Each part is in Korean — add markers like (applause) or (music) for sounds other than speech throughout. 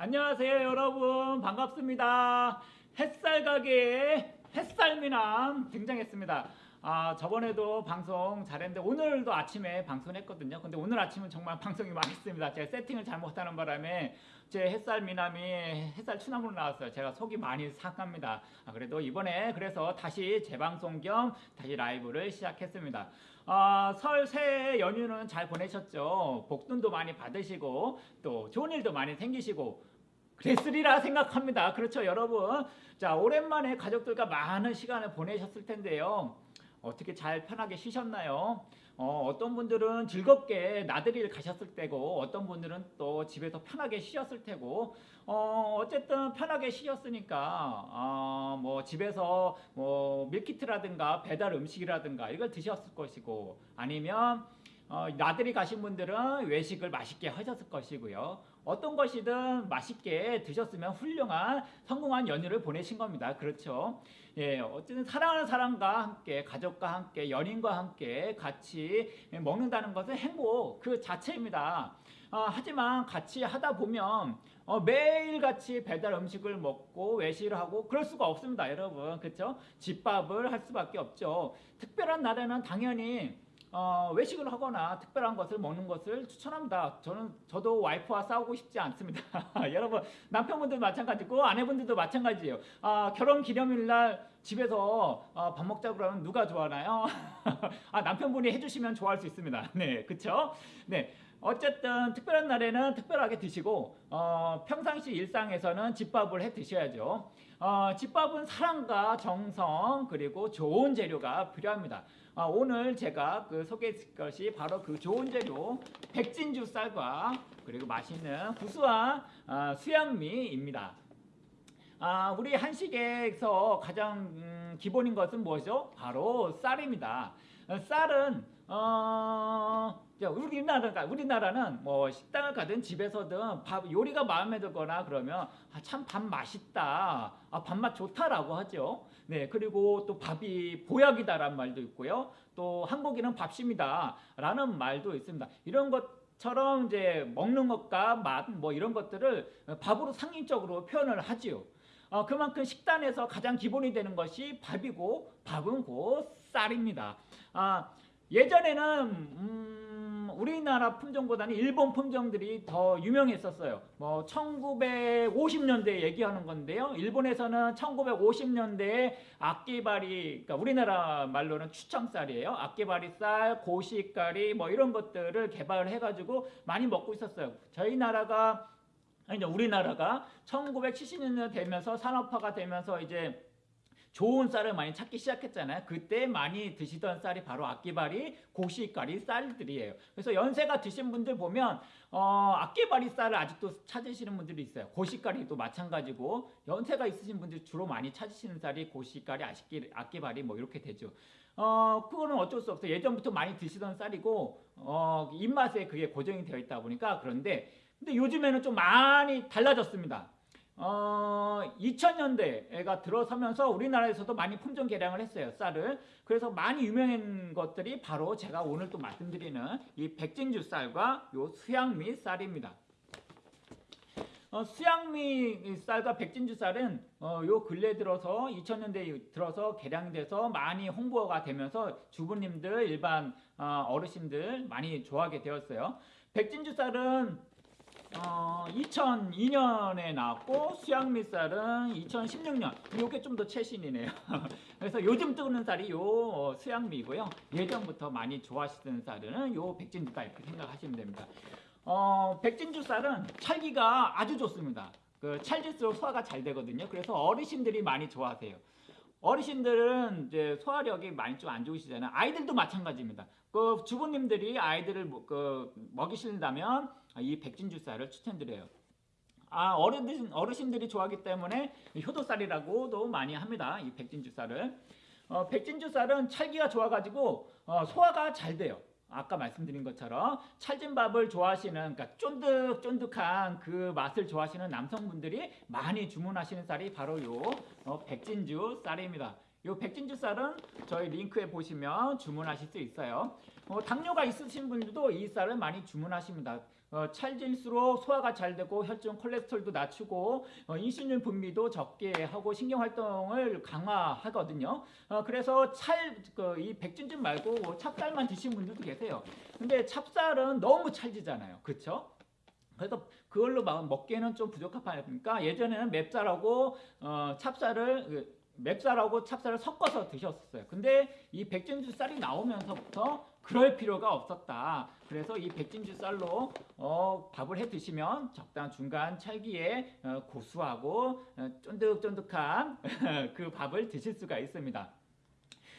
안녕하세요 여러분. 반갑습니다. 햇살 가게의 햇살미남 등장했습니다. 아 저번에도 방송 잘했는데 오늘도 아침에 방송 했거든요. 근데 오늘 아침은 정말 (laughs) 방송이 망했습니다. 제가 세팅을 잘못하는 바람에 제 햇살 미남이 햇살 추남으로 나왔어요. 제가 속이 많이 상합니다. 아, 그래도 이번에 그래서 다시 재방송 겸 다시 라이브를 시작했습니다. 아, 설 새해 연휴는 잘 보내셨죠? 복돈도 많이 받으시고 또 좋은 일도 많이 생기시고 그랬으리라 생각합니다. 그렇죠, 여러분. 자, 오랜만에 가족들과 많은 시간을 보내셨을 텐데요. 어떻게 잘 편하게 쉬셨나요? 어, 어떤 분들은 즐겁게 나들이를 가셨을 때고, 어떤 분들은 또 집에서 편하게 쉬었을 테고, 어, 어쨌든 편하게 쉬셨으니까, 어, 뭐 집에서 뭐 밀키트라든가 배달 음식이라든가 이걸 드셨을 것이고, 아니면 어, 나들이 가신 분들은 외식을 맛있게 하셨을 것이고요. 어떤 것이든 맛있게 드셨으면 훌륭한 성공한 연휴를 보내신 겁니다. 그렇죠? 예, 어쨌든 사랑하는 사람과 함께, 가족과 함께, 연인과 함께 같이 먹는다는 것은 행복 그 자체입니다. 어, 하지만 같이 하다 보면 어, 매일 같이 배달 음식을 먹고 외식을 하고 그럴 수가 없습니다, 여러분. 그렇죠? 집밥을 할 수밖에 없죠. 특별한 날에는 당연히 어, 외식을 하거나 특별한 것을 먹는 것을 추천합니다. 저는 저도 와이프와 싸우고 싶지 않습니다. (laughs) 여러분 남편분들 마찬가지고 아내분들도 마찬가지예요. 아, 결혼 기념일날 집에서 어, 밥 먹자 그러면 누가 좋아하나요? (laughs) 아, 남편분이 해주시면 좋아할 수 있습니다. 네, 그렇죠? 네. 어쨌든 특별한 날에는 특별하게 드시고 어, 평상시 일상에서는 집밥을 해 드셔야죠. 어, 집밥은 사랑과 정성 그리고 좋은 재료가 필요합니다. 아, 오늘 제가 그 소개할 것이 바로 그 좋은 재료 백진주 쌀과 그리고 맛있는 구수한 아, 수양미입니다. 아, 우리 한식에서 가장 음, 기본인 것은 뭐죠? 바로 쌀입니다. 어, 쌀은 어, 자, 우리나라가 우리나라는 뭐 식당을 가든 집에서든 밥 요리가 마음에 들거나 그러면 아, 참 밥 맛있다, 아, 밥맛 좋다라고 하죠. 네, 그리고 또 밥이 보약이다라는 말도 있고요. 또 한국인은 밥심이다라는 말도 있습니다. 이런 것 처럼 이제 먹는 것과 맛 뭐 이런 것들을 밥으로 상징적으로 표현을 하지요. 어, 그만큼 식단에서 가장 기본이 되는 것이 밥이고 밥은 곧 쌀입니다. 아, 예전에는 음, 우리나라 품종보다는 일본 품종들이 더 유명했었어요. 뭐 1950년대 얘기하는 건데요. 일본에서는 1950년대에 악기바리, 그러니까 우리나라 말로는 추청쌀이에요. 악기바리 쌀, 고시가리 뭐 이런 것들을 개발을 해가지고 많이 먹고 있었어요. 저희 나라가 아니 우리나라가 1970년대 되면서 산업화가 되면서 이제 좋은 쌀을 많이 찾기 시작했잖아요. 그때 많이 드시던 쌀이 바로 악기바리, 고시가리 쌀들이에요. 그래서 연세가 드신 분들 보면 어, 악기바리 쌀을 아직도 찾으시는 분들이 있어요. 고시가리도 마찬가지고 연세가 있으신 분들 주로 많이 찾으시는 쌀이 고시가리, 아시기, 악기바리 뭐 이렇게 되죠. 어, 그거는 어쩔 수 없어요. 예전부터 많이 드시던 쌀이고 어, 입맛에 그게 고정이 되어 있다 보니까 그런데 근데 요즘에는 좀 많이 달라졌습니다. 어, 2000년대가 들어서면서 우리나라에서도 많이 품종 개량을 했어요. 쌀을. 그래서 많이 유명한 것들이 바로 제가 오늘 또 말씀드리는 이 백진주 쌀과 요 수양미 쌀입니다. 어, 수양미 쌀과 백진주 쌀은 어, 요 근래 들어서 2000년대 들어서 개량돼서 많이 홍보가 되면서 주부님들 일반 어, 어르신들 많이 좋아하게 되었어요. 백진주 쌀은 어, 2002년에 나왔고 수양미쌀은 2016년 이게 좀 더 최신이네요. (laughs) 그래서 요즘 뜨는 쌀이 요 어, 수양미고요. 예전부터 많이 좋아하시던 쌀은 요 백진주 쌀 이렇게 생각하시면 됩니다. 어, 백진주 쌀은 찰기가 아주 좋습니다. 그 찰질수록 소화가 잘 되거든요. 그래서 어르신들이 많이 좋아하세요. 어르신들은 이제 소화력이 많이 좀 안 좋으시잖아요. 아이들도 마찬가지입니다. 그 주부님들이 아이들을 뭐, 그 먹이신다면 이 백진주 쌀을 추천드려요. 아 어르신 어르신들이 좋아하기 때문에 효도쌀이라고도 많이 합니다. 이 백진주 쌀을. 어, 백진주 쌀은 찰기가 좋아가지고 어, 소화가 잘 돼요. 아까 말씀드린 것처럼 찰진 밥을 좋아하시는 그러니까 쫀득쫀득한 그 맛을 좋아하시는 남성분들이 많이 주문하시는 쌀이 바로 요 어, 백진주 쌀입니다. 이 백진주 쌀은 저희 링크에 보시면 주문하실 수 있어요. 어, 당뇨가 있으신 분들도 이 쌀을 많이 주문하십니다. 어, 찰질수록 소화가 잘 되고 혈중 콜레스테롤도 낮추고 어, 인슐린 분비도 적게 하고 신경 활동을 강화하거든요. 어, 그래서 찰이 백진주 말고 찹쌀만 드신 분들도 계세요. 근데 찹쌀은 너무 찰지잖아요. 그렇죠? 그래서 그걸로 막 먹기에는 좀 부적합하니까 예전에는 맵쌀하고 어, 찹쌀을 그, 맵쌀하고 찹쌀을 섞어서 드셨었어요. 근데 이 백진주 쌀이 나오면서부터 그럴 필요가 없었다. 그래서 이 백진주 쌀로 어, 밥을 해 드시면 적당한 중간 찰기에 어, 고수하고 어, 쫀득쫀득한 (laughs) 그 밥을 드실 수가 있습니다.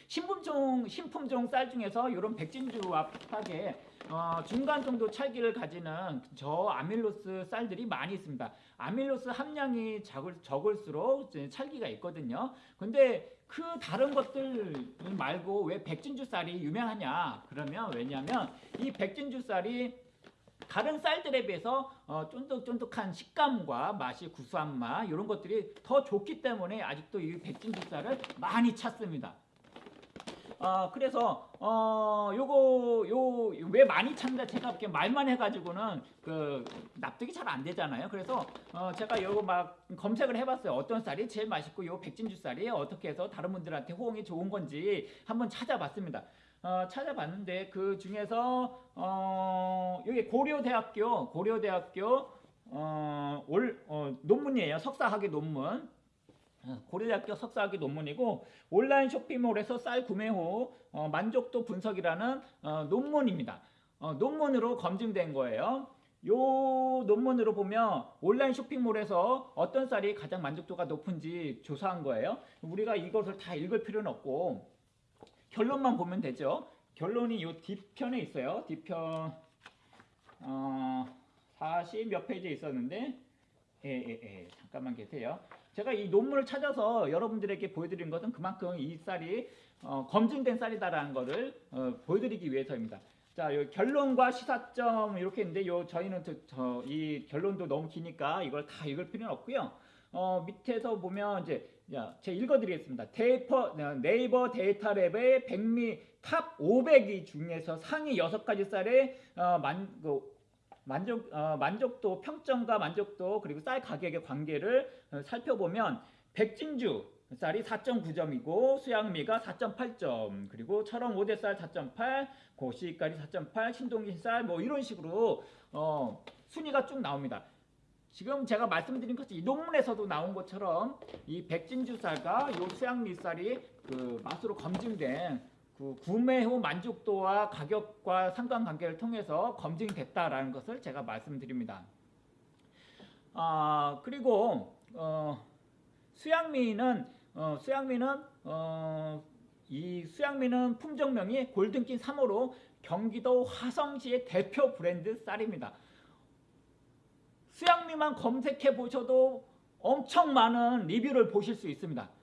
신품종 신품종 쌀 중에서 이런 백진주와 비슷하게 어, 중간 정도 찰기를 가지는 저 아밀로스 쌀들이 많이 있습니다. 아밀로스 함량이 적을, 적을수록 찰기가 있거든요. 근데 그 다른 것들 말고 왜 백진주 쌀이 유명하냐? 그러면 왜냐하면 이 백진주 쌀이 다른 쌀들에 비해서 어, 쫀득쫀득한 식감과 맛이 구수한 맛 이런 것들이 더 좋기 때문에 아직도 이 백진주 쌀을 많이 찾습니다. 어, 그래서 어 요거 요 왜 많이 찾는다 제가 이렇게 말만 해가지고는 그 납득이 잘 안 되잖아요. 그래서 어 제가 요거 막 검색을 해봤어요. 어떤 쌀이 제일 맛있고 요 백진주 쌀이 어떻게 해서 다른 분들한테 호응이 좋은 건지 한번 찾아봤습니다. 어, 찾아봤는데 그 중에서 어, 여기 고려대학교 고려대학교 어, 올 어, 논문이에요. 석사학위 논문. 어, 고려대학교 석사학위 논문이고 온라인 쇼핑몰에서 쌀 구매 후 어, 만족도 분석이라는 어, 논문입니다. 어, 논문으로 검증된 거예요. 요 논문으로 보면 온라인 쇼핑몰에서 어떤 쌀이 가장 만족도가 높은지 조사한 거예요. 우리가 이것을 다 읽을 필요는 없고 결론만 보면 되죠. 결론이 요 뒤편에 있어요. 뒤편 어, 40 몇 페이지에 있었는데 예, 예, 예. 잠깐만 계세요. 제가 이 논문을 찾아서 여러분들에게 보여드리는 것은 그만큼 이 쌀이 어, 검증된 쌀이다라는 것을 어, 보여드리기 위해서입니다. 자, 요 결론과 시사점 이렇게 있는데 요 저희는 저, 저, 이 결론도 너무 기니까 이걸 다 읽을 필요는 없고요. 어, 밑에서 보면 이제 야, 제가 읽어드리겠습니다. 데이터, 네이버 데이터랩의 백미 탑 500위 중에서 상위 6가지 쌀의 어, 만, 그, 만족, 어, 만족도, 평점과 만족도 그리고 쌀 가격의 관계를 어, 살펴보면 백진주 쌀이 4.9점이고 수양미가 4.8점 그리고 철원 5대 쌀 4.8 고시가리 4.8 신동진 쌀 뭐 이런 식으로 어, 순위가 쭉 나옵니다. 지금 제가 말씀드린 것이 이 논문에서도 나온 것처럼 이 백진주 쌀과 요 수양미 쌀이 그 맛으로 검증된 그 구매 후 만족도와 가격과 상관관계를 통해서 검증됐다라는 것을 제가 말씀드립니다. 아 그리고 어, 수양미는 어, 수양미는 어, 이 수양미는 품종명이 골든킨 3호로 경기도 화성시의 대표 브랜드 쌀입니다. 수양미만 검색해 보셔도 엄청 많은 리뷰를 보실 수 있습니다.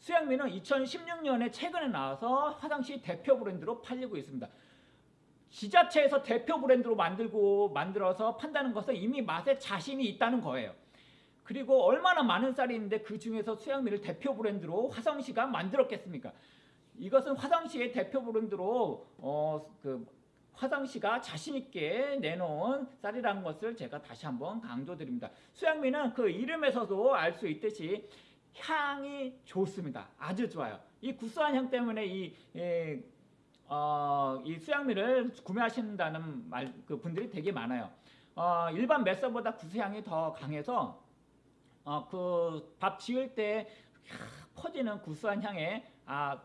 수양미는 2016년에 최근에 나와서 화장시 대표 브랜드로 팔리고 있습니다. 지자체에서 대표 브랜드로 만들고 만들어서 판다는 것은 이미 맛에 자신이 있다는 거예요. 그리고 얼마나 많은 쌀이 있는데 그 중에서 수양미를 대표 브랜드로 화성시가 만들었겠습니까? 이것은 화성시의 대표 브랜드로 어, 그 화성시가 자신 있게 내놓은 쌀이라는 것을 제가 다시 한번 강조드립니다. 수양미는 그 이름에서도 알 수 있듯이 향이 좋습니다. 아주 좋아요. 이 구수한 향 때문에 이, 이, 어, 이 수양미를 구매하신다는 말, 그 분들이 되게 많아요. 어, 일반 맷쌀보다 구수향이 더 강해서 어, 그 밥 지을 때 퍼지는 구수한 향에 아,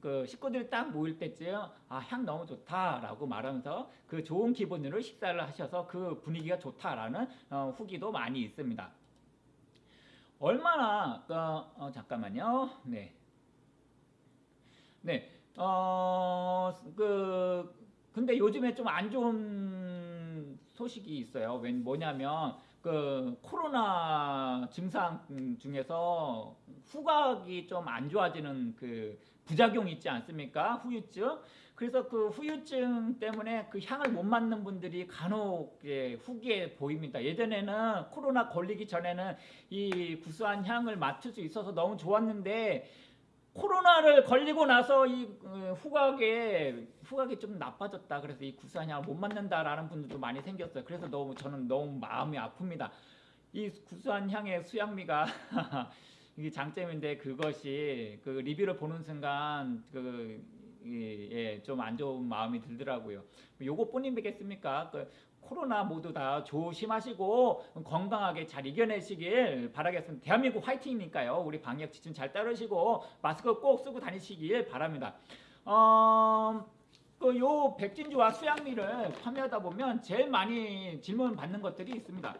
그 식구들이 딱 모일 때쯤 아, 향 너무 좋다라고 말하면서 그 좋은 기분으로 식사를 하셔서 그 분위기가 좋다라는 어, 후기도 많이 있습니다. 얼마나 그, 어, 잠깐만요. 네. 네. 어, 그 근데 요즘에 좀 안 좋은 소식이 있어요. 웬 뭐냐면 그 코로나 증상 중에서 후각이 좀 안 좋아지는 그 부작용이 있지 않습니까? 후유증. 그래서 그 후유증 때문에 그 향을 못 맡는 분들이 간혹 예, 후기에 보입니다. 예전에는 코로나 걸리기 전에는 이 구수한 향을 맡을 수 있어서 너무 좋았는데 코로나를 걸리고 나서 이 어, 후각에 후각이 좀 나빠졌다. 그래서 이 구수한 향을 못 맡는다라는 분들도 많이 생겼어요. 그래서 너무 저는 너무 마음이 아픕니다. 이 구수한 향의 수양미가 (laughs) 이게 장점인데 그것이 그 리뷰를 보는 순간 그 좀 안 좋은 마음이 들더라고요. 요것뿐이겠습니까? 그 코로나 모두 다 조심하시고 건강하게 잘 이겨내시길 바라겠습니다. 대한민국 화이팅이니까요. 우리 방역 지침 잘 따르시고 마스크 꼭 쓰고 다니시길 바랍니다. 어, 그요 백진주와 수양미를 판매하다 보면 제일 많이 질문 받는 것들이 있습니다.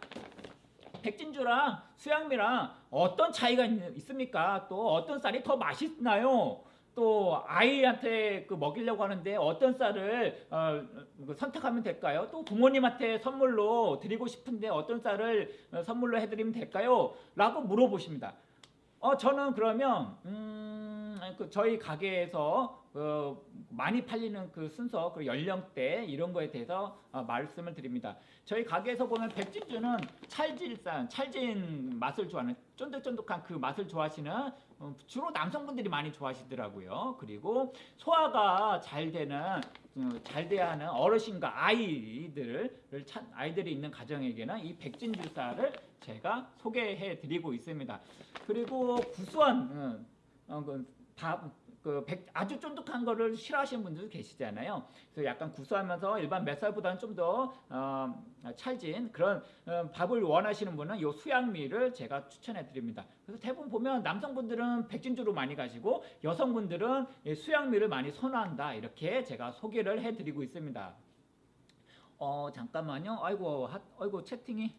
백진주랑 수양미랑 어떤 차이가 있, 있습니까? 또 어떤 쌀이 더 맛있나요? 또 아이한테 그 먹이려고 하는데 어떤 쌀을 어, 그 선택하면 될까요? 또 부모님한테 선물로 드리고 싶은데 어떤 쌀을 어, 선물로 해드리면 될까요? 라고 물어보십니다. 어 저는 그러면 음, 그 저희 가게에서 어, 많이 팔리는 그 순서, 그 연령대 이런 거에 대해서 어, 말씀을 드립니다. 저희 가게에서 보면 백진주는 찰질산, 찰진 맛을 좋아하는 쫀득쫀득한 그 맛을 좋아하시는 어, 주로 남성분들이 많이 좋아하시더라고요. 그리고 소화가 잘 되는 어, 잘 돼야 하는 어르신과 아이들을 찾, 아이들이 있는 가정에게는 이 백진주 쌀을 제가 소개해 드리고 있습니다. 그리고 구수한 어, 어, 그 밥, 그 백, 아주 쫀득한 거를 싫어하시는 분들도 계시잖아요. 그래서 약간 구수하면서 일반 맵쌀보다는 좀더 어, 찰진 그런 어, 밥을 원하시는 분은 요 수양미를 제가 추천해 드립니다. 그래서 대부분 보면 남성분들은 백진주로 많이 가시고 여성분들은 이 수양미를 많이 선호한다 이렇게 제가 소개를 해 드리고 있습니다. 어 잠깐만요. 아이고 하, 아이고 채팅이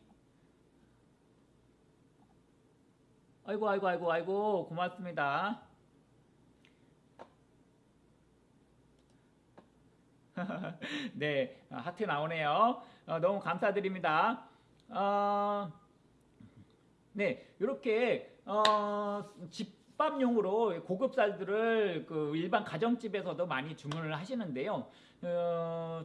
아이고 아이고 아이고 아이고 고맙습니다. (laughs) 네, 어, 하트 나오네요. 어, 너무 감사드립니다. 어, 네, 이렇게 어, 집밥용으로 고급 쌀들을 그 일반 가정집에서도 많이 주문을 하시는데요. 어,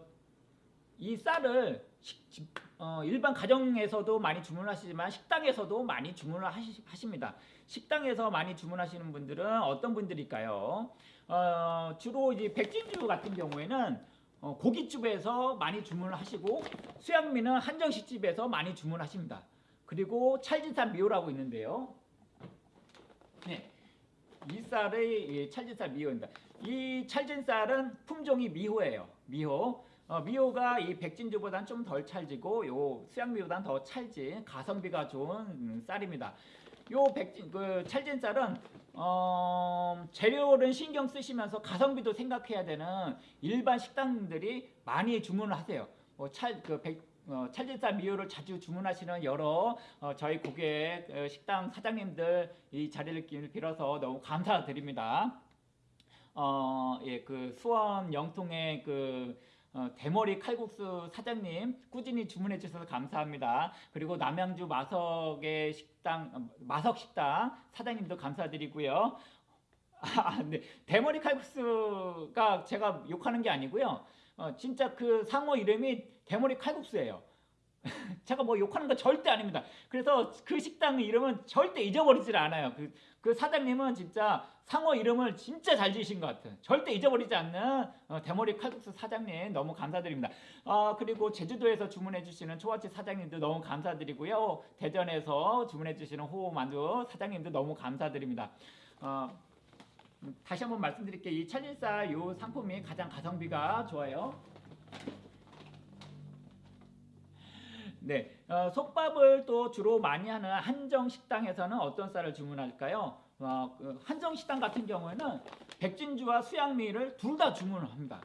이 쌀을 식, 집, 어, 일반 가정에서도 많이 주문하시지만 식당에서도 많이 주문을 하시, 하십니다. 식당에서 많이 주문하시는 분들은 어떤 분들일까요? 어, 주로 이제 백진주 같은 경우에는 어, 고깃집에서 많이 주문을 하시고 수양미는 한정식집에서 많이 주문하십니다. 그리고 찰진산 미호라고 있는데요. 네, 이 쌀의 찰진쌀 미호입니다. 이 찰진쌀은 품종이 미호예요. 미호. 어, 미호가 이 백진주보다는 좀덜 찰지고 요 수양미보다는 더 찰진 가성비가 좋은 음, 쌀입니다. 요 백진 그 찰진 쌀은 어, 재료를 신경 쓰시면서 가성비도 생각해야 되는 일반 식당들이 많이 주문을 하세요. 뭐 찰, 그 백, 어, 찰진쌀 미호를 자주 주문하시는 여러 어, 저희 고객 어, 식당 사장님들 이 자리를 빌어서 너무 감사드립니다. 어, 예, 그 수원 영통의 그 어, 대머리 칼국수 사장님 꾸준히 주문해 주셔서 감사합니다. 그리고 남양주 마석의 식당 어, 마석 식당 사장님도 감사드리고요. (laughs) 아, 네. 대머리 칼국수가 제가 욕하는 게 아니고요. 어, 진짜 그 상호 이름이 대머리 칼국수예요. (laughs) 제가 뭐 욕하는 거 절대 아닙니다. 그래서 그 식당 이름은 절대 잊어버리질 않아요. 그, 그 사장님은 진짜 상호 이름을 진짜 잘 지으신 것 같아요. 절대 잊어버리지 않는 어, 대머리 칼국수 사장님 너무 감사드립니다. 어, 그리고 제주도에서 주문해 주시는 초아치 사장님도 너무 감사드리고요. 대전에서 주문해 주시는 호만두 사장님도 너무 감사드립니다. 어, 다시 한번 말씀드릴게요. 이 찰진쌀 이 상품이 가장 가성비가 좋아요. 네, 어, 속밥을 또 주로 많이 하는 한정 식당에서는 어떤 쌀을 주문할까요? 어, 그 한정 식당 같은 경우에는 백진주와 수양미를 둘 다 주문을 합니다.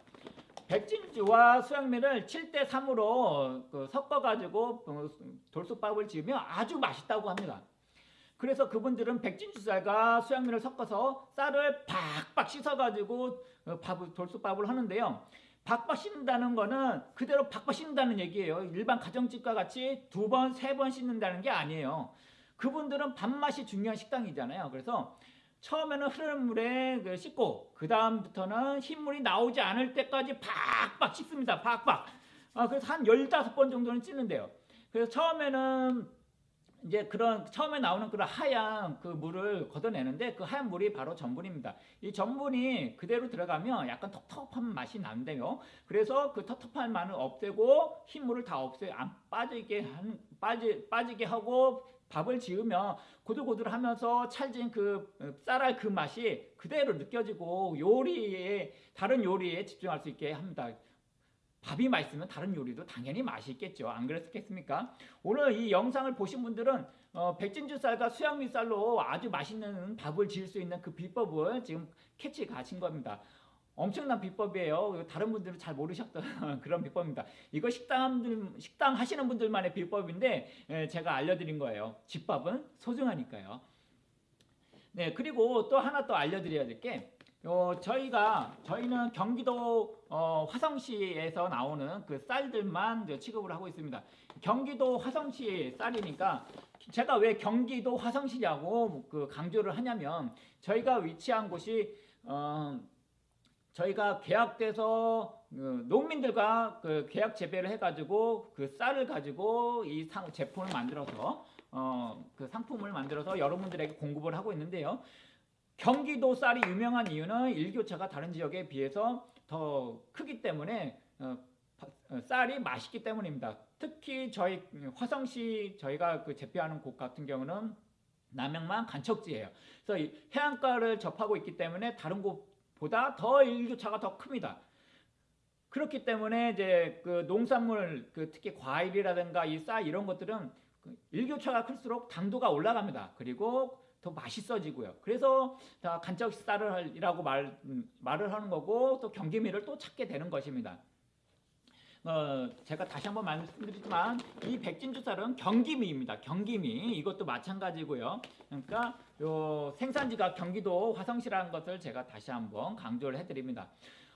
백진주와 수양미를 7대 3으로 그 섞어가지고 어, 돌솥밥을 지으면 아주 맛있다고 합니다. 그래서 그분들은 백진주 쌀과 수양미를 섞어서 쌀을 박박 씻어가지고 어, 밥을 돌솥밥을 하는데요. 박박 씻는다는 거는 그대로 박박 씻는다는 얘기예요. 일반 가정집과 같이 두 번, 세 번 씻는다는 게 아니에요. 그분들은 밥맛이 중요한 식당이잖아요. 그래서 처음에는 흐르는 물에 그 씻고 그 다음부터는 흰물이 나오지 않을 때까지 박박 씻습니다. 박박. 아, 그래서 한 15번 정도는 씻는데요. 그래서 처음에는 이제 그런 처음에 나오는 그런 하얀 그 물을 걷어내는데 그 하얀 물이 바로 전분입니다. 이 전분이 그대로 들어가면 약간 텁텁한 맛이 난대요. 그래서 그 텁텁한 맛을 없애고 흰물을 다 없애 안 빠지게 한 빠지 빠지게 하고 밥을 지으면 고들고들하면서 찰진 그 어, 쌀알 그 맛이 그대로 느껴지고 요리에 다른 요리에 집중할 수 있게 합니다. 밥이 맛있으면 다른 요리도 당연히 맛있겠죠. 안 그랬겠습니까? 오늘 이 영상을 보신 분들은 어, 백진주 쌀과 수양미 쌀로 아주 맛있는 밥을 지을 수 있는 그 비법을 지금 캐치 가신 겁니다. 엄청난 비법이에요. 다른 분들은 잘 모르셨던 (laughs) 그런 비법입니다. 이거 식당 식당 하시는 분들만의 비법인데 예, 제가 알려드린 거예요. 집밥은 소중하니까요. 네 그리고 또 하나 또 알려드려야 될 게 어, 저희가 저희는 경기도 어, 화성시에서 나오는 그 쌀들만 취급을 하고 있습니다. 경기도 화성시 쌀이니까 제가 왜 경기도 화성시냐고 그 강조를 하냐면 저희가 위치한 곳이 어, 저희가 계약돼서 그 농민들과 그 계약 재배를 해가지고 그 쌀을 가지고 이 상, 제품을 만들어서 어, 그 상품을 만들어서 여러분들에게 공급을 하고 있는데요. 경기도 쌀이 유명한 이유는 일교차가 다른 지역에 비해서 더 크기 때문에 어, 어, 쌀이 맛있기 때문입니다. 특히 저희 화성시 저희가 그 재배하는 곳 같은 경우는 남양만 간척지예요. 그래서 해안가를 접하고 있기 때문에 다른 곳보다 더 일교차가 더 큽니다. 그렇기 때문에 이제 그 농산물 그 특히 과일이라든가 이 쌀 이런 것들은 그 일교차가 클수록 당도가 올라갑니다. 그리고 더 맛있어지고요. 그래서 다 간척 쌀이라고 말, 음, 말을 하는 거고 또 경기미를 또 찾게 되는 것입니다. 어, 제가 다시 한번 말씀드리지만 이 백진주 쌀은 경기미입니다. 경기미 이것도 마찬가지고요. 그러니까 요 생산지가 경기도 화성시라는 것을 제가 다시 한번 강조를 해드립니다.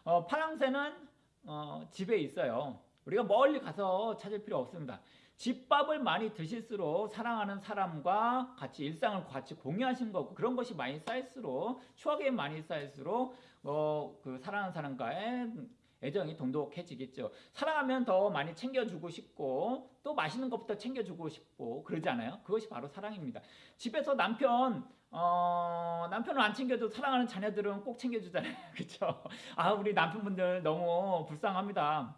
어, 파랑새는 어, 집에 있어요. 우리가 멀리 가서 찾을 필요 없습니다. 집밥을 많이 드실수록 사랑하는 사람과 같이 일상을 같이 공유하신 거고 그런 것이 많이 쌓일수록 추억이 많이 쌓일수록 어, 그 사랑하는 사람과의 애정이 돈독해지겠죠. 사랑하면 더 많이 챙겨주고 싶고 또 맛있는 것부터 챙겨주고 싶고 그러지 않아요? 그것이 바로 사랑입니다. 집에서 남편 어, 남편을 안 챙겨도 사랑하는 자녀들은 꼭 챙겨주잖아요. (laughs) 그렇죠? 아 우리 남편분들 너무 불쌍합니다.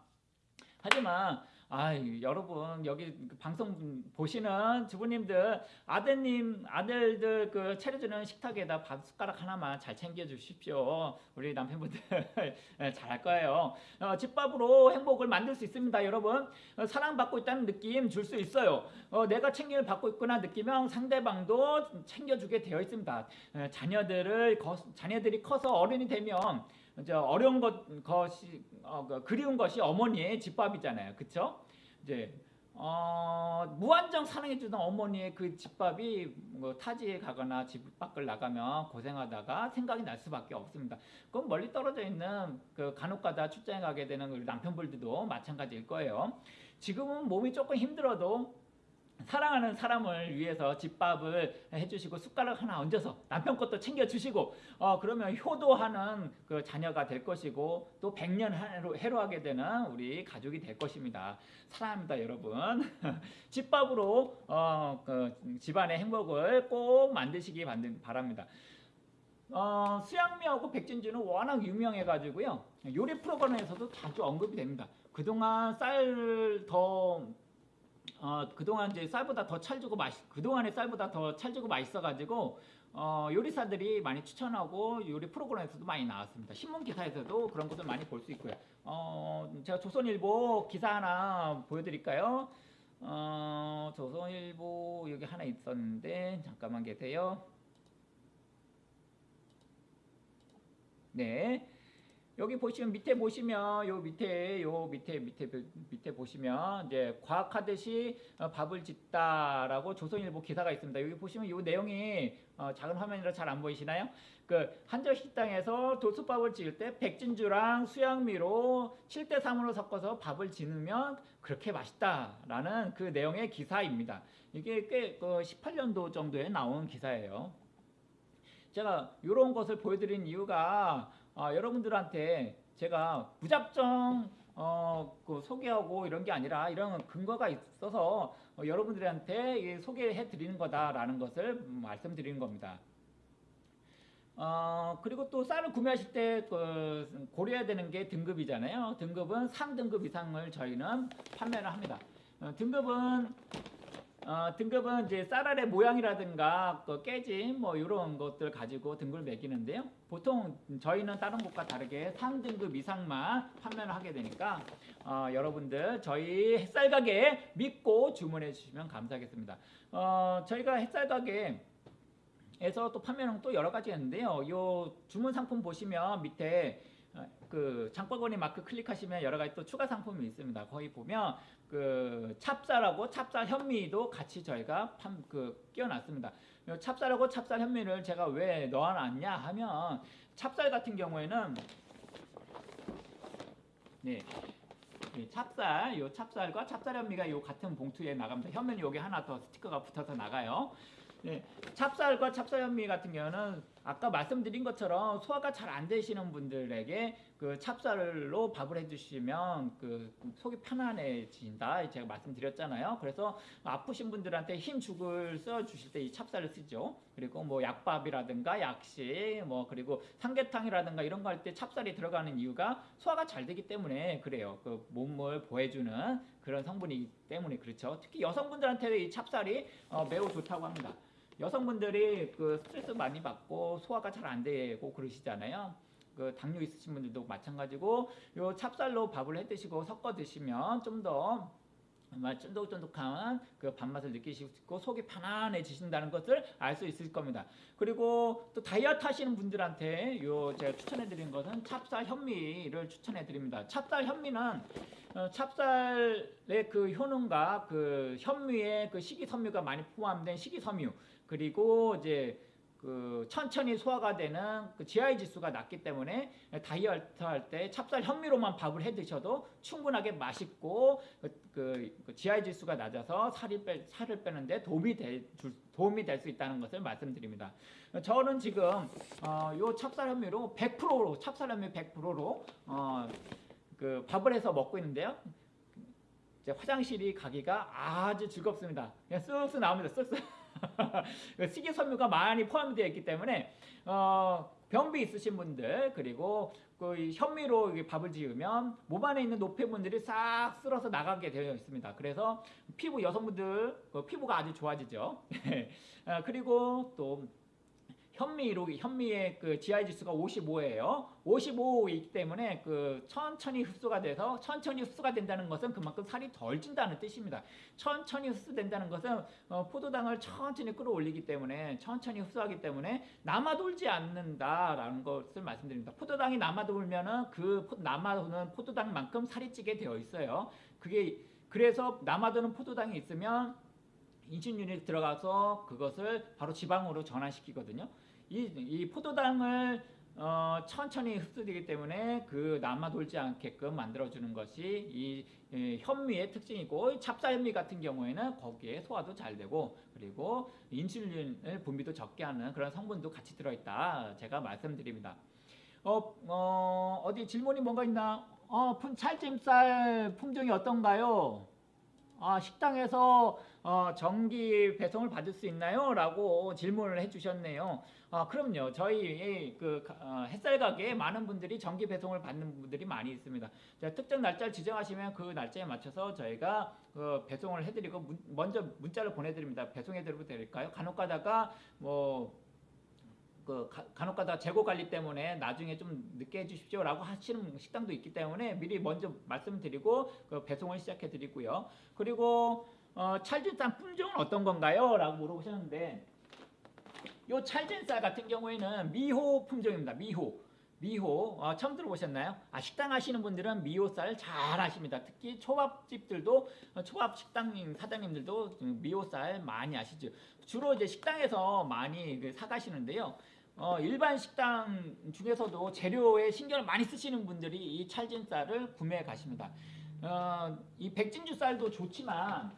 하지만 아, 여러분 여기 그 방송 보시는 주부님들 아드님 아들들 그 차려주는 식탁에다 밥 숟가락 하나만 잘 챙겨 주십시오. 우리 남편분들 (laughs) 예, 잘할 거예요. 어, 집밥으로 행복을 만들 수 있습니다, 여러분. 어, 사랑받고 있다는 느낌 줄 수 있어요. 어, 내가 챙김을 받고 있구나 느끼면 상대방도 챙겨주게 되어 있습니다. 어, 자녀들을 거, 자녀들이 커서 어른이 되면 이제 어려운 것 것이 어, 그 그리운 것이 어머니의 집밥이잖아요, 그렇죠? 이제 어, 무한정 사랑해 주던 어머니의 그 집밥이 뭐 타지에 가거나 집 밖을 나가면 고생하다가 생각이 날 수밖에 없습니다. 그건 멀리 떨어져 있는 그 간혹가다 출장에 가게 되는 우리 남편분들도 마찬가지일 거예요. 지금은 몸이 조금 힘들어도 사랑하는 사람을 위해서 집밥을 해주시고 숟가락 하나 얹어서 남편 것도 챙겨주시고 어 그러면 효도하는 그 자녀가 될 것이고 또 백년 해로, 해로하게 되는 우리 가족이 될 것입니다. 사랑합니다 여러분. (laughs) 집밥으로 어 그 집안의 행복을 꼭 만드시기 바랍니다. 어, 수양미하고 백진주는 워낙 유명해가지고요 요리 프로그램에서도 자주 언급이 됩니다. 그동안 쌀더 어, 그동안 이제 쌀보다 더 찰지고 맛 그동안의 쌀보다 더 찰지고 맛있어 가지고 어, 요리사들이 많이 추천하고 요리 프로그램에서도 많이 나왔습니다. 신문 기사에서도 그런 것을 많이 볼 수 있고요. 어, 제가 조선일보 기사 하나 보여 드릴까요? 어, 조선일보 여기 하나 있었는데 잠깐만 계세요. 네. 여기 보시면 밑에 보시면 요 밑에 요 밑에 밑에 밑에 보시면 이제 과학하듯이 어, 밥을 짓다라고 조선일보 기사가 있습니다. 여기 보시면 요 내용이 어 작은 화면이라 잘 안 보이시나요? 그 한정 식당에서 도수밥을 지을 때 백진주랑 수양미로 7대 3으로 섞어서 밥을 지으면 그렇게 맛있다라는 그 내용의 기사입니다. 이게 꽤그 18년도 정도에 나온 기사예요. 제가 이런 것을 보여드린 이유가 아, 여러분들한테 제가 무작정 어, 어, 그 소개하고 이런 게 아니라 이런 근거가 있어서 어, 여러분들한테 이 소개해 드리는 거다라는 것을 음, 말씀드리는 겁니다. 어, 그리고 또 쌀을 구매하실 때 그, 고려해야 되는 게 등급이잖아요. 등급은 상등급 이상을 저희는 판매를 합니다. 어, 등급은 어, 등급은 이제 쌀알의 모양이라든가 그 깨짐 뭐 이런 것들 가지고 등급을 매기는데요. 보통 저희는 다른 곳과 다르게 상등급 이상만 판매를 하게 되니까 어, 여러분들 저희 햇살 가게 믿고 주문해 주시면 감사하겠습니다. 어, 저희가 햇살 가게 에서 또 판매는 또 여러 가지 있는데요. 요 주문 상품 보시면 밑에 어, 그 장바구니 마크 클릭하시면 여러 가지 또 추가 상품이 있습니다. 거기 보면 그 찹쌀하고 찹쌀 현미도 같이 저희가 판, 그 끼워놨습니다. 요 찹쌀하고 찹쌀 현미를 제가 왜 넣어놨냐 하면 찹쌀 같은 경우에는 네. 이 찹쌀, 요 찹쌀과 찹쌀 현미가 요 같은 봉투에 나갑니다. 현미는 여기 하나 더 스티커가 붙어서 나가요. 네, 찹쌀과 찹쌀 현미 같은 경우는 아까 말씀드린 것처럼 소화가 잘 안 되시는 분들에게 그 찹쌀로 밥을 해주시면 그 속이 편안해진다 제가 말씀드렸잖아요. 그래서 아프신 분들한테 힘 죽을 써 주실 때 이 찹쌀을 쓰죠. 그리고 뭐 약밥이라든가 약식 뭐 그리고 삼계탕이라든가 이런 거 할 때 찹쌀이 들어가는 이유가 소화가 잘 되기 때문에 그래요. 그 몸을 보해주는 그런 성분이기 때문에 그렇죠. 특히 여성분들한테 이 찹쌀이 어, 매우 좋다고 합니다. 여성분들이 그 스트레스 많이 받고 소화가 잘 안 되고 그러시잖아요. 그 당뇨 있으신 분들도 마찬가지고 요 찹쌀로 밥을 해 드시고 섞어 드시면 좀더 정말 쫀득쫀득한 그 밥맛을 있고 속이 편안해지신다는 것을 알 수 있을 겁니다. 그리고 또 다이어트 하시는 분들한테 요 제가 추천해 드린 것은 찹쌀 현미를 추천해 드립니다. 찹쌀 현미는 어, 찹쌀의 그 효능과 그 현미의 그 식이섬유가 많이 포함된 식이섬유 그리고 이제 그 천천히 소화가 되는 그 GI 지수가 낮기 때문에 다이어트 할 때 찹쌀 현미로만 밥을 해 드셔도 충분하게 맛있고 그, 그, 그 GI 지수가 낮아서 살이 빼, 살을 빼는데 도움이 될 줄- 도움이 될 수 있다는 것을 말씀드립니다. 저는 지금 어, 요 찹쌀 현미로 100%로 찹쌀 현미 100%로 어, 그 밥을 해서 먹고 있는데요. 화장실이 가기가 아주 즐겁습니다. 그냥 쓱쓱 나옵니다. 쓱쓱. (laughs) 그 식이섬유가 많이 포함되어 있기 때문에 어, 변비 있으신 분들 그리고 그 현미로 밥을 지으면 몸 안에 있는 노폐물들이 싹 쓸어서 나가게 되어 있습니다. 그래서 피부 여성분들 그 피부가 아주 좋아지죠. 아, (laughs) 그리고 또 현미로 현미의 그 GI 지수가 55예요. 55이기 때문에 그 천천히 흡수가 돼서 천천히 흡수가 된다는 것은 그만큼 살이 덜 찐다는 뜻입니다. 천천히 흡수된다는 것은 어, 포도당을 천천히 끌어올리기 때문에 천천히 흡수하기 때문에 남아 돌지 않는다라는 것을 말씀드립니다. 포도당이 남아 돌면은 그 포- 남아 도는 포도당만큼 살이 찌게 되어 있어요. 그게 그래서 남아도는 포도당이 있으면 인슐린이 들어가서 그것을 바로 지방으로 전환시키거든요. 이, 이 포도당을 어, 천천히 흡수되기 때문에 그 남아 돌지 않게끔 만들어주는 것이 이, 이 현미의 특징이고 찹쌀 현미 같은 경우에는 거기에 소화도 잘 되고 그리고 인슐린을 분비도 적게 하는 그런 성분도 같이 들어있다 제가 말씀드립니다. 어, 어, 어디 질문이 뭔가 있나? 어, 푼 찰짐쌀 품종이 어떤가요? 아, 식당에서 어, 정기 배송을 받을 수 있나요? 라고 질문을 해주셨네요. 아, 그럼요. 저희 그 어, 햇살 가게에 많은 분들이 정기 배송을 받는 분들이 많이 있습니다. 자, 특정 날짜를 지정하시면 그 날짜에 맞춰서 저희가 그 배송을 해드리고 문- 먼저 문자를 보내드립니다. 배송해드려도 될까요? 간혹가다가 뭐 그 간혹가다 재고 관리 때문에 나중에 좀 늦게 해주십시오라고 하시는 식당도 있기 때문에 미리 먼저 말씀드리고 그 배송을 시작해 드리고요. 그리고 어, 찰진쌀 품종은 어떤 건가요? 라고 물어보셨는데 요 찰진 쌀 같은 경우에는 미호 품종입니다. 미호. 미호 어, 처음 들어보셨나요? 아 식당 하시는 분들은 미호쌀 잘 아십니다. 특히 초밥집들도 어, 초밥 식당 사장님들도 미호쌀 많이 아시죠. 주로 이제 식당에서 많이 그 사가시는데요. 어, 일반 식당 중에서도 재료에 신경을 많이 쓰시는 분들이 이 찰진 쌀을 구매해 가십니다. 어, 이 백진주 쌀도 좋지만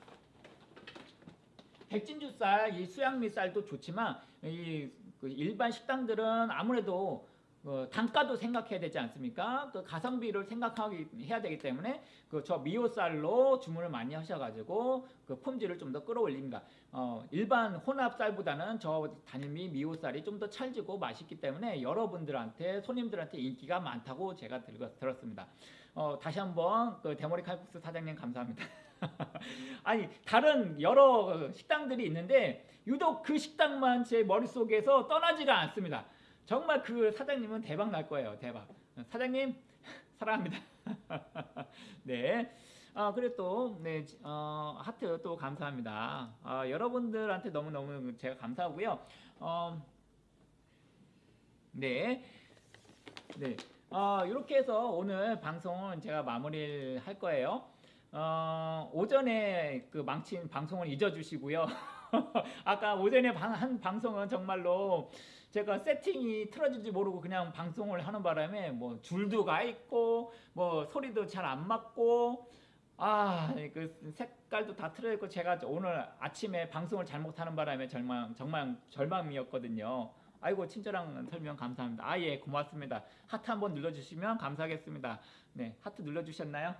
백진주 쌀, 이 수양미 쌀도 좋지만 이그 일반 식당들은 아무래도 어, 단가도 생각해야 되지 않습니까? 그 가성비를 생각하기 해야 되기 때문에 그 저 미오쌀로 주문을 많이 하셔가지고 그 품질을 좀 더 끌어올립니다. 어, 일반 혼합쌀보다는 저 단일미 미오쌀이 좀 더 찰지고 맛있기 때문에 여러분들한테 손님들한테 인기가 많다고 제가 들었, 들었습니다. 어, 다시 한번 그 대머리 칼국수 사장님 감사합니다. (laughs) (laughs) 아니 다른 여러 식당들이 있는데 유독 그 식당만 제 머릿속에서 떠나지가 않습니다. 정말 그 사장님은 대박 날 거예요. 대박. 사장님 (laughs) 사랑합니다. (laughs) 네. 아 그래 또 네, 어, 하트 또 감사합니다. 아, 여러분들한테 너무 너무 제가 감사하고요. 어, 네, 네. 어, 이렇게 해서 오늘 방송은 제가 마무리를 할 거예요. 어, 오전에 그 망친 방송을 잊어주시고요. (laughs) 아까 오전에 방, 한 방송은 정말로 제가 세팅이 틀어질지 모르고 그냥 방송을 하는 바람에 뭐 줄도 가 있고 뭐 소리도 잘 안 맞고 아 그 색깔도 다 틀어 있고 제가 오늘 아침에 방송을 잘못하는 바람에 절망 정말 절망이었거든요. 아이고 친절한 설명 감사합니다. 아 예 고맙습니다. 하트 한번 눌러주시면 감사하겠습니다. 네 하트 눌러주셨나요?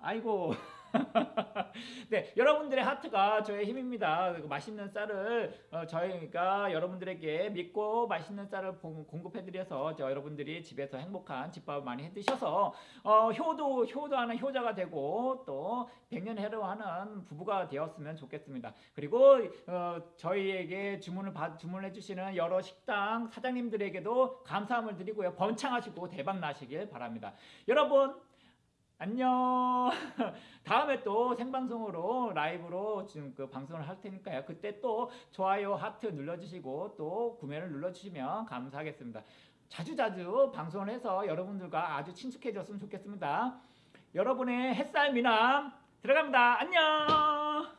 아이고 (laughs) 네 여러분들의 하트가 저의 힘입니다. 그 맛있는 쌀을 어, 저희가 여러분들에게 믿고 맛있는 쌀을 보- 공급해드려서 저 여러분들이 집에서 행복한 집밥을 많이 해드셔서 어, 효도 효도하는 효자가 되고 또 백년해로하는 부부가 되었으면 좋겠습니다. 그리고 어, 저희에게 주문을 받 주문해 주시는 여러 식당 사장님들에게도 감사함을 드리고요. 번창하시고 대박 나시길 바랍니다. 여러분 안녕. (laughs) 다음에 또 생방송으로 라이브로 지금 그 방송을 할 테니까요. 그때 또 좋아요 하트 눌러주시고 또 구매를 눌러주시면 감사하겠습니다. 자주자주 방송을 해서 여러분들과 아주 친숙해졌으면 좋겠습니다. 여러분의 햇살 미남 들어갑니다. 안녕.